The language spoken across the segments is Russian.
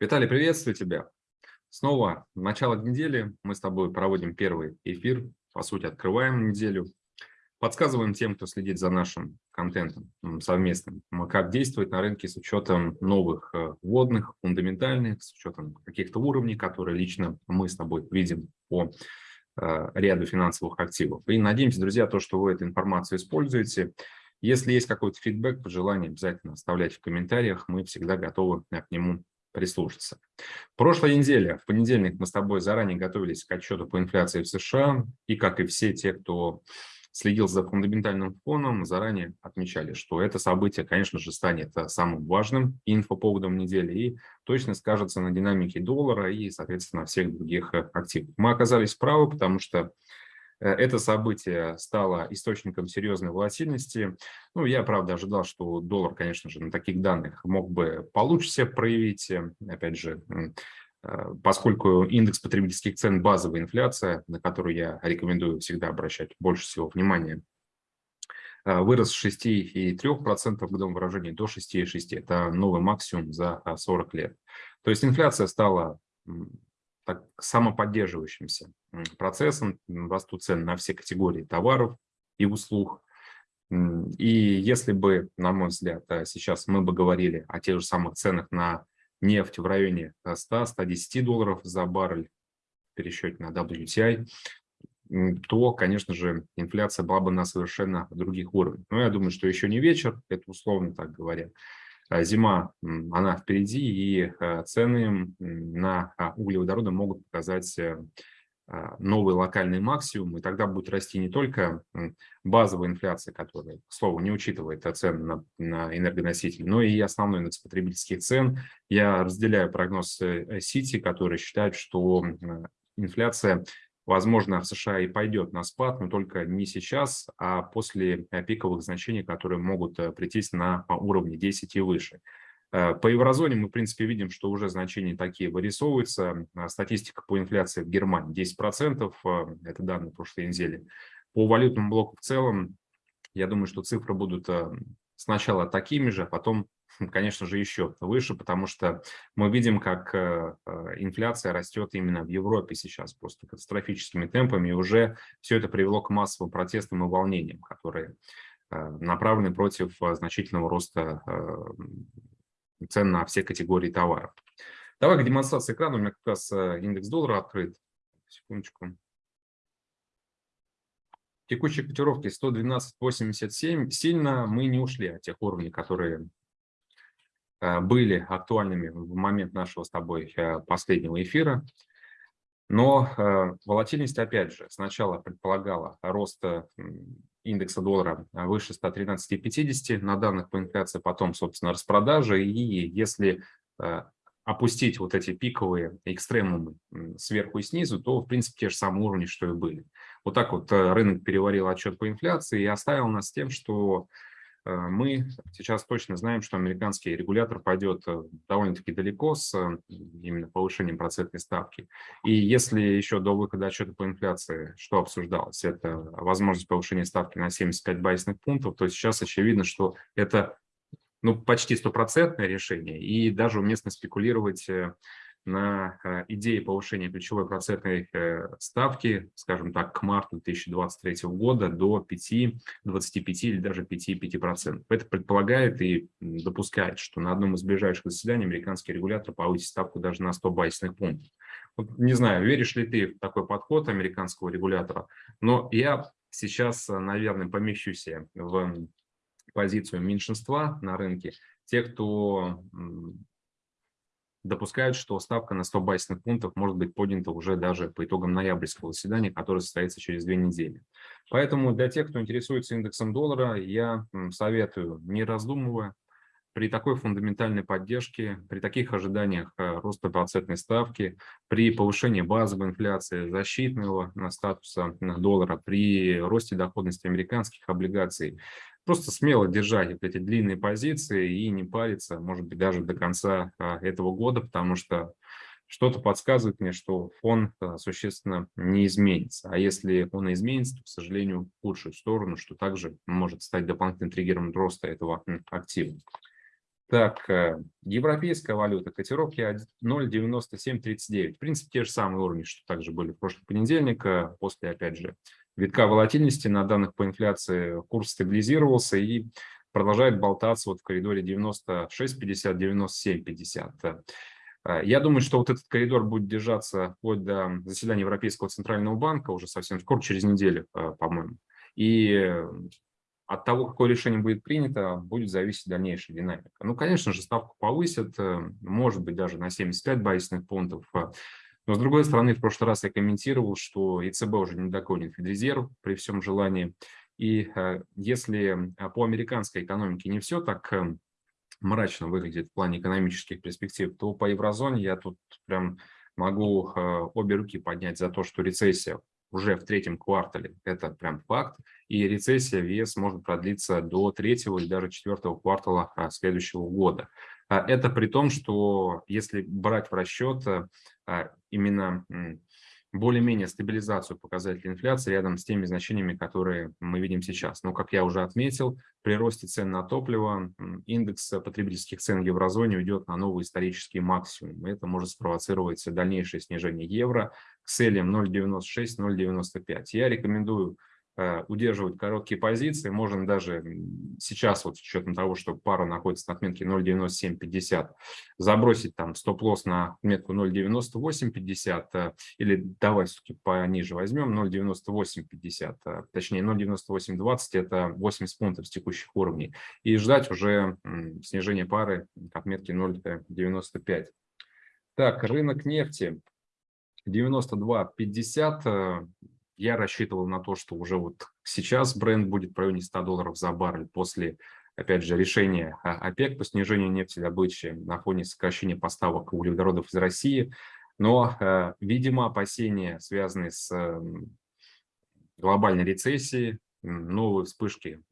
Виталий, приветствую тебя. Снова начало недели. Мы с тобой проводим первый эфир. По сути, открываем неделю. Подсказываем тем, кто следит за нашим контентом совместным, как действовать на рынке с учетом новых э, вводных, фундаментальных, с учетом каких-то уровней, которые лично мы с тобой видим по э, ряду финансовых активов. И надеемся, друзья, то, что вы эту информацию используете. Если есть какой-то фидбэк, пожелание, обязательно оставляйте в комментариях. Мы всегда готовы к нему прислушаться. Прошлой неделе, в понедельник, мы с тобой заранее готовились к отчету по инфляции в США, и, как и все те, кто следил за фундаментальным фоном, заранее отмечали, что это событие, конечно же, станет э, самым важным инфоповодом недели и точно скажется на динамике доллара и, соответственно, всех других э, активов. Мы оказались правы, потому что это событие стало источником серьезной волатильности. Ну, я, правда, ожидал, что доллар, конечно же, на таких данных мог бы получше себя проявить. Э, опять же, э, поскольку индекс потребительских цен – базовая инфляция, на которую я рекомендую всегда обращать больше всего внимания, вырос с 6,3% в годовом выражении до 6,6%. Это новый максимум за 40 лет. То есть инфляция стала так, самоподдерживающимся процессом, растут цены на все категории товаров и услуг. И если бы, на мой взгляд, э, сейчас мы бы говорили о тех же самых ценах на нефть в районе 100-110 долларов за баррель в пересчете на WTI, то, конечно же, инфляция была бы на совершенно других уровнях. Но я думаю, что еще не вечер, это условно так говоря. А зима, она впереди, и а, цены на а, углеводороды могут показать э, новый локальный максимум, и тогда будет расти не только базовая инфляция, которая, к слову, не учитывает цены на, на энергоносители, но и основной индекс потребительских цен. Я разделяю прогноз э, Сити, который считает, что инфляция возможно, в США и пойдет на спад, но только не сейчас, а после э, пиковых значений, которые могут э, прийти на уровне 10 и выше. Э, по еврозоне мы, в принципе, видим, что уже значения такие вырисовываются. Статистика по инфляции в Германии 10%, это данные прошлой недели. По валютному блоку в целом, я думаю, что цифры будут сначала такими же, а потом конечно же, еще выше, потому что мы видим, как э, э, инфляция растет именно в Европе сейчас просто катастрофическими темпами, и уже все это привело к массовым протестам и волнениям, которые э, направлены против значительного роста цен на все категории товаров. Давай к демонстрации экрана. У меня как раз индекс доллара открыт. Секундочку. Текущие котировки 112.87. Сильно мы не ушли от тех уровней, которые были актуальными в момент нашего с тобой э, последнего эфира. Но э, волатильность, опять же, сначала предполагала рост индекса доллара выше 113,50 на данных по инфляции, потом, собственно, распродажи. И если опустить вот эти пиковые экстремумы сверху и снизу, то, в принципе, те же самые уровни, что и были. Вот так вот рынок переварил отчет по инфляции и оставил нас с тем, что Э, мы сейчас точно знаем, что американский регулятор пойдет э, довольно-таки далеко с э, именно повышением процентной ставки. И если еще до выхода отчета по инфляции, что обсуждалось, это возможность повышения ставки на 75 базисных пунктов, то сейчас очевидно, что это ну, почти стопроцентное решение, и даже уместно спекулировать на э, идее повышения ключевой процентной э, ставки, скажем так, к марту 2023 года до 5, 25 или даже 5,5%. Это предполагает и допускает, что на одном из ближайших заседаний американский регулятор повысит ставку даже на 100 базисных пунктов. Вот, не знаю, веришь ли ты в такой подход американского регулятора, но я сейчас, наверное, помещусь в позицию меньшинства на рынке, те, кто допускают, что ставка на 100 базисных пунктов может быть поднята уже даже по итогам ноябрьского заседания, которое состоится через две недели. Поэтому для тех, кто интересуется индексом доллара, я советую, не раздумывая, при такой фундаментальной поддержке, при таких ожиданиях э, роста процентной ставки, при повышении базовой инфляции, защитного статуса доллара, при росте доходности американских облигаций, просто смело держать вот эти длинные позиции и не париться, может быть, даже до конца а, этого года, потому что что-то подсказывает мне, что фон а, существенно не изменится. А если он изменится, то, к сожалению, в худшую сторону, что также может стать дополнительным триггером роста этого актива. Так, э, европейская валюта, котировки 0,9739. В принципе, те же самые уровни, что также были в прошлый понедельник. Э, после, опять же, витка волатильности на данных по инфляции курс стабилизировался и продолжает болтаться вот в коридоре 96,50-97,50. Э, я думаю, что вот этот коридор будет держаться вплоть до заседания Европейского Центрального банка уже совсем скоро, через неделю, по-моему. И от того, какое решение будет принято, будет зависеть дальнейшая динамика. Ну, конечно же, ставку повысят, э, может быть, даже на 75 базисных пунктов. Э, но, с другой стороны, в прошлый раз я комментировал, что ЕЦБ уже не догонит Федрезерв при всем желании. И э, если по американской экономике не все так мрачно выглядит в плане экономических перспектив, то по еврозоне я тут прям могу обе руки поднять за то, что рецессия уже в третьем квартале. Это прям факт. И рецессия в ЕС может продлиться до третьего и даже четвертого квартала следующего года. А, это при том, что если брать в расчет а, именно более-менее стабилизацию показателей инфляции рядом с теми значениями, которые мы видим сейчас. Но, как я уже отметил, при росте цен на топливо индекс потребительских цен в еврозоне уйдет на новый исторический максимум. Это может спровоцировать дальнейшее снижение евро к целям 0,96-0,95. Я рекомендую Э, удерживать короткие позиции. Можно даже сейчас, вот с учетом того, что пара находится на отметке 0.9750, забросить там стоп-лосс на отметку 0.9850 э, или давай все-таки пониже возьмем 0.9850, э, точнее 0.9820 это 80 пунктов с текущих уровней и ждать уже снижения пары к отметке 0.95. Так, рынок нефти 92.50 я рассчитывал на то, что уже вот сейчас бренд будет в районе 100 долларов за баррель после, опять же, решения ОПЕК по снижению нефтедобычи на фоне сокращения поставок углеводородов из России. Но, э, видимо, опасения, связанные с глобальной рецессией, новые вспышки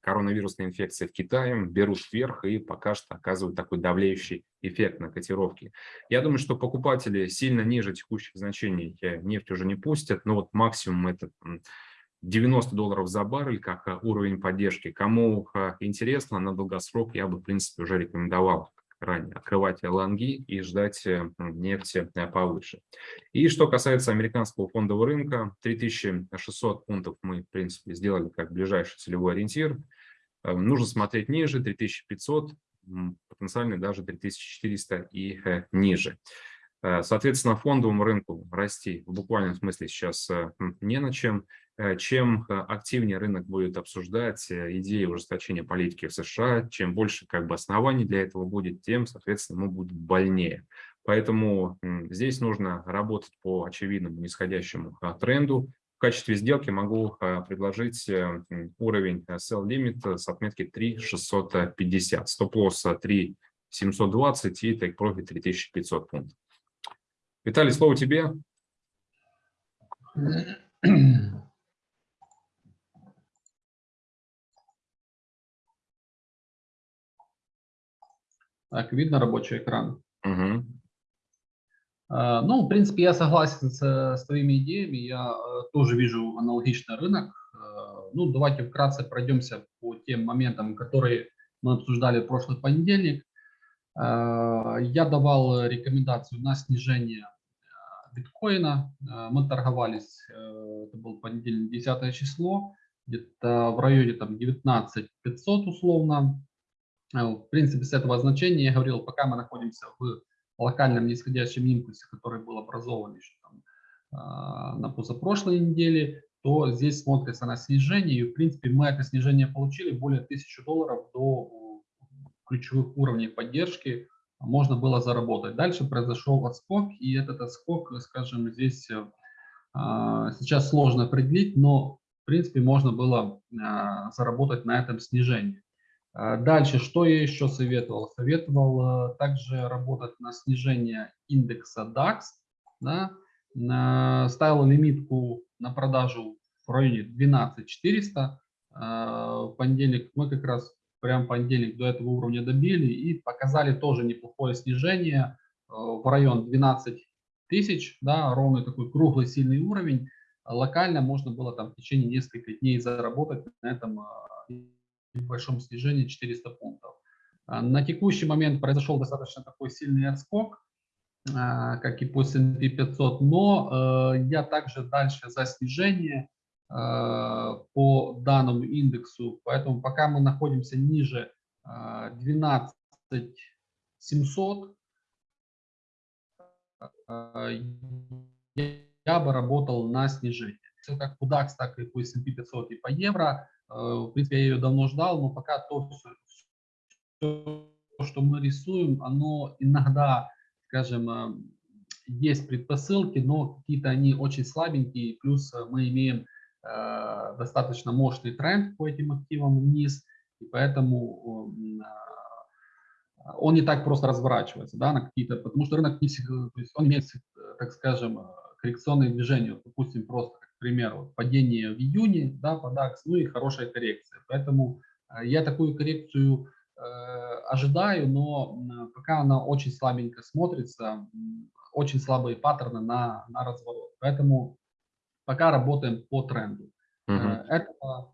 коронавирусной инфекции в Китае берут вверх и пока что оказывают такой давлеющий эффект на котировки. Я думаю, что покупатели сильно ниже текущих значений нефть уже не пустят, но вот максимум это 90 долларов за баррель как э, уровень поддержки. Кому э, интересно на долгосрок, я бы, в принципе, уже рекомендовал ранее открывать лонги и ждать э, нефти повыше. И что касается американского фондового рынка, 3600 пунктов мы, в принципе, сделали как ближайший целевой ориентир. Нужно смотреть ниже, 3500, потенциально даже 3400 и э, ниже. Э, соответственно, фондовому рынку расти в буквальном смысле сейчас э, не на чем. Чем активнее рынок будет обсуждать идеи ужесточения политики в США, чем больше как бы оснований для этого будет, тем, соответственно, ему будет больнее. Поэтому здесь нужно работать по очевидному нисходящему тренду, в качестве сделки могу а, предложить э, уровень э, sell limit с отметки 3650, стоп-лосс 3720 и take profit 3500 пунктов. Виталий, слово тебе. Так, видно рабочий экран? Угу. Ну, в принципе, я согласен с, с твоими идеями, я э, тоже вижу аналогичный рынок. Э, ну, давайте вкратце пройдемся по тем моментам, которые мы обсуждали в прошлый понедельник. Э, я давал рекомендацию на снижение биткоина. Мы торговались, это был понедельник, 10 число, где-то в районе там 19 500 условно. В принципе, с этого значения я говорил, пока мы находимся в локальном нисходящем импульсе, который был образован еще там, а, на позапрошлой неделе, то здесь смотрится на снижение. И, в принципе, мы это снижение получили более 1000 долларов до ключевых уровней поддержки можно было заработать. Дальше произошел отскок, и этот отскок, скажем, здесь а, сейчас сложно определить, но, в принципе, можно было а, заработать на этом снижении. А, дальше, что я еще советовал? Советовал э, также работать на снижение индекса DAX. Да? Ставил лимитку на продажу в районе 12400. А, в понедельник мы как раз прям понедельник до этого уровня добили и показали тоже неплохое снижение э, в район 12 тысяч, да, ровный такой круглый сильный уровень. Локально можно было там в течение нескольких дней заработать на этом э, небольшом снижении 400 пунктов. А, На текущий момент произошел достаточно такой сильный отскок, а, как и по S&P 500, но э, я также дальше за снижение а, по данному индексу, поэтому пока мы находимся ниже а, 12 700, а, я бы работал на снижение. Как по DAX, так и по S&P 500 и по евро. Э, В принципе, я ее давно ждал, но пока то, все, что мы рисуем, оно иногда, скажем, э, есть предпосылки, но какие-то они очень слабенькие. Плюс э, мы имеем э, достаточно мощный тренд по этим активам вниз, и поэтому э, он не так просто разворачивается, да, на какие-то, потому что рынок не всегда, то есть он имеет, так скажем, коррекционные движения, допустим, просто, примеру, падение в июне, да, по DAX, ну и хорошая коррекция, поэтому э, я такую коррекцию э, ожидаю, но пока она очень слабенько смотрится, очень слабые паттерны на, на разворот, поэтому пока работаем по тренду. Э, Мгм. Это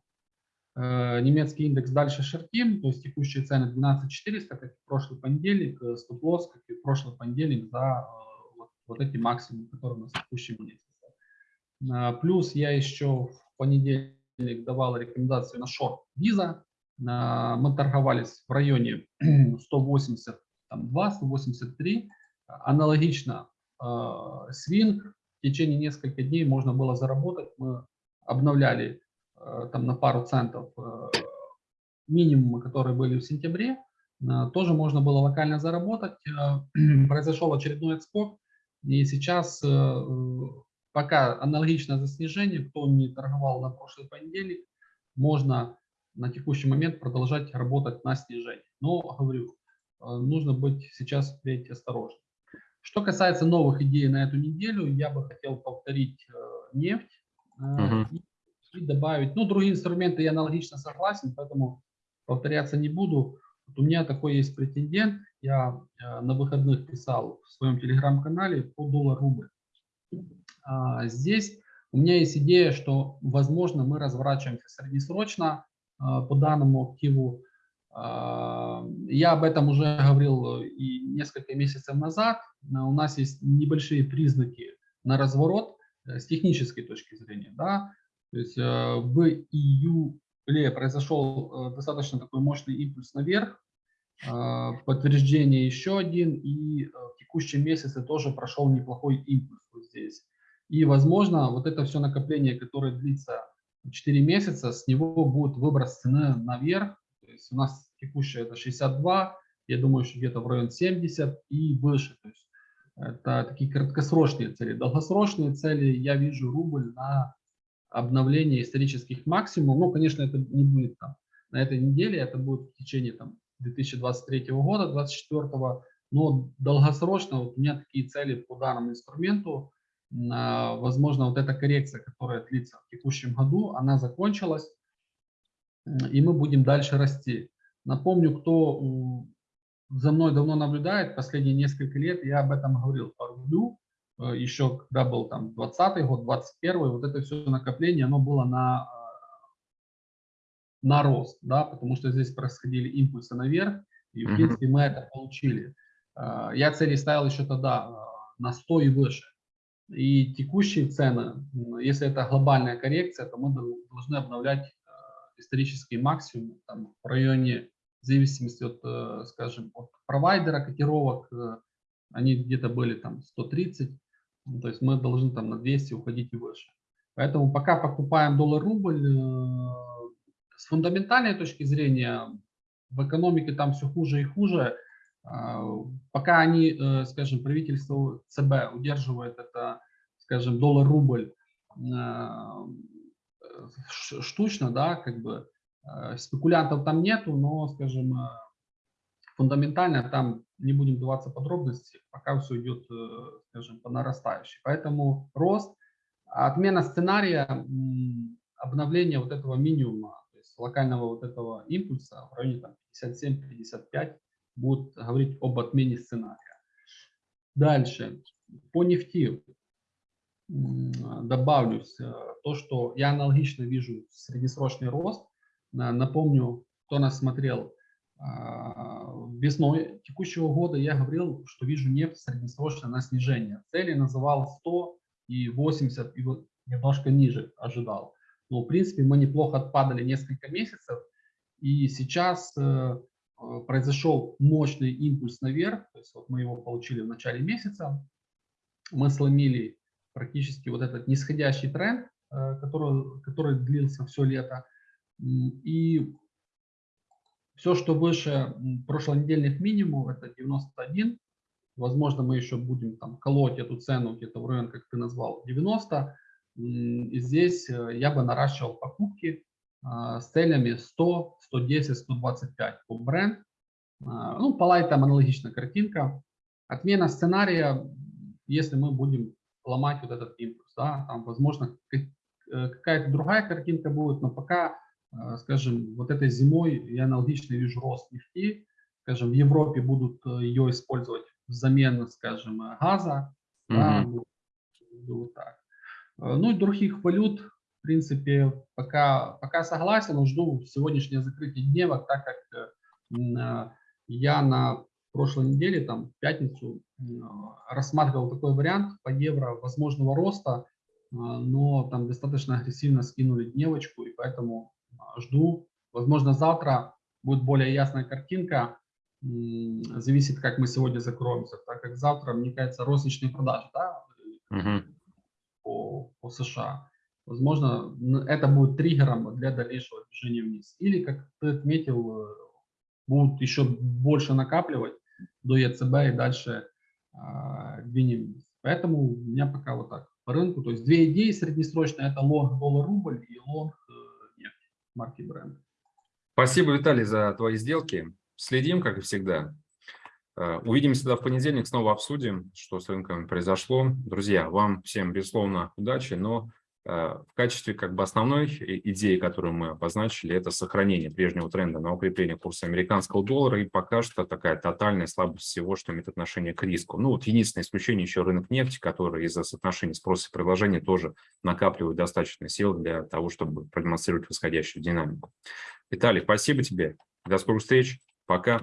э, немецкий индекс дальше шортим, то есть текущие цены 12400, как и в прошлый понедельник, стоп-лосс, как и в прошлый понедельник за э, вот, вот эти максимумы, которые у нас в текущем месяце. Плюс я еще в понедельник давал рекомендацию на шорт виза. А, Мы торговались в районе 182-183. Аналогично э, свинг. В течение нескольких дней можно было заработать. Мы обновляли э, там на пару центов э, минимумы, которые были в сентябре. Э, Тоже можно было локально заработать. Э, Произошел очередной отскок. И сейчас э, пока аналогично за снижение, кто не торговал на прошлый понедельник, можно на текущий момент продолжать работать на снижение. Но, говорю, э, нужно быть сейчас впредь осторожным. Что касается новых идей на эту неделю, я бы хотел повторить э, нефть Мгм. и, добавить, ну, другие инструменты я аналогично согласен, поэтому повторяться не буду. Вот у меня такой есть претендент, я на выходных писал в своем телеграм-канале по доллар-рубль. А, Здесь у меня есть идея, что, возможно, мы разворачиваемся среднесрочно а, по данному активу. А, Я об этом уже говорил э, и несколько месяцев назад. А, У нас есть небольшие признаки на разворот э, с технической точки зрения. Да? То есть э, в июле произошел э, достаточно такой мощный импульс наверх, а, подтверждение еще один, и э, в текущем месяце тоже прошел неплохой импульс вот здесь. И, возможно, вот это все накопление, которое длится 4 месяца, с него будет выброс цены наверх. То есть у нас текущая это 62, я думаю, что где-то в район 70 и выше. То есть это такие краткосрочные цели. Долгосрочные цели я вижу рубль на обновление исторических максимумов. Ну, конечно, это не будет там на этой неделе, это будет в течение там 2023 года, 2024, но долгосрочно вот у меня такие цели по данному инструменту. А, Возможно, вот эта коррекция, которая длится в текущем году, она закончилась, и мы будем дальше расти. Напомню, кто за мной давно наблюдает, последние несколько лет, я об этом говорил по рублю, э, еще когда был там 20 год, 21 вот это все накопление, оно было на, э, на рост, да, потому что здесь происходили импульсы наверх, и в принципе мы это получили. Э, Я цели ставил еще тогда э, на 100 и выше. И текущие цены, если это глобальная коррекция, то мы дол- должны обновлять э, исторические максимумы там, в районе, в зависимости от, э, скажем, от провайдера котировок, э, они где-то были там 130, ну, то есть мы должны там на 200 уходить и выше. Поэтому пока покупаем доллар-рубль, с фундаментальной точки зрения в экономике там все хуже и хуже. А, Пока они, э, скажем, правительство ЦБ удерживает это, скажем, доллар-рубль ш- штучно, да, как бы э, спекулянтов там нету, но, скажем, э, фундаментально там не будем вдаваться в подробности, пока все идет, скажем, по нарастающей. Поэтому рост, отмена сценария, м, обновление вот этого минимума, то есть локального вот этого импульса в районе там 57-55 будут говорить об отмене сценария. Дальше, по нефти добавлюсь э, то, что я аналогично вижу среднесрочный рост. На- Напомню, кто нас смотрел А, Весной текущего года я говорил, что вижу нефть среднесрочно на снижение. Цели называл 100 и 80, и вот немножко ниже ожидал. Но, в принципе, мы неплохо отпадали несколько месяцев, и сейчас э, э, произошел мощный импульс наверх, то есть вот мы его получили в начале месяца, мы сломили практически вот этот нисходящий тренд, э, который, который длился все лето, и все, что выше прошлонедельных минимумов, это 91. Возможно, мы еще будем там колоть эту цену где-то в район, как ты назвал, 90. И здесь э, я бы наращивал покупки с целями 100, 110, 125 по бренд. А, ну, по лайтам аналогичная картинка. Отмена сценария, если мы будем ломать вот этот импульс, да, там, возможно, э, какая-то другая картинка будет, но пока а, скажем, вот этой зимой я аналогично вижу рост нефти, скажем, в Европе будут э, ее использовать взамен, скажем, газа, mm -hmm. да, вот так. А, ну и других валют, принципе, пока, пока согласен, жду сегодняшнее закрытие дневок, так как э, я на прошлой неделе, там, в пятницу, рассматривал такой вариант по евро возможного роста, но там достаточно агрессивно скинули дневочку, и поэтому жду. Возможно, завтра будет более ясная картинка. Зависит, как мы сегодня закроемся, так как завтра, мне кажется, розничные продажи да, угу. по, по США. Возможно, это будет триггером для дальнейшего движения вниз. Или, как ты отметил, э, будут еще больше накапливать до ЕЦБ и дальше э, двинем вниз. Поэтому у меня пока вот так по рынку. То есть две идеи среднесрочные, это лонг доллар-рубль и лонг марки бренд. Спасибо, Виталий, за твои сделки. Следим, как и всегда. Э, увидимся тогда в понедельник, снова обсудим, что с рынком произошло. Друзья, вам всем, безусловно, удачи, но Э, в качестве как бы основной идеи, которую мы обозначили, это сохранение прежнего тренда на укрепление курса американского доллара и пока что такая тотальная слабость всего, что имеет отношение к риску. Ну вот единственное исключение еще рынок нефти, который из-за соотношения спроса и предложения тоже накапливает достаточно сил для того, чтобы продемонстрировать восходящую динамику. Виталий, спасибо тебе. До скорых встреч. Пока.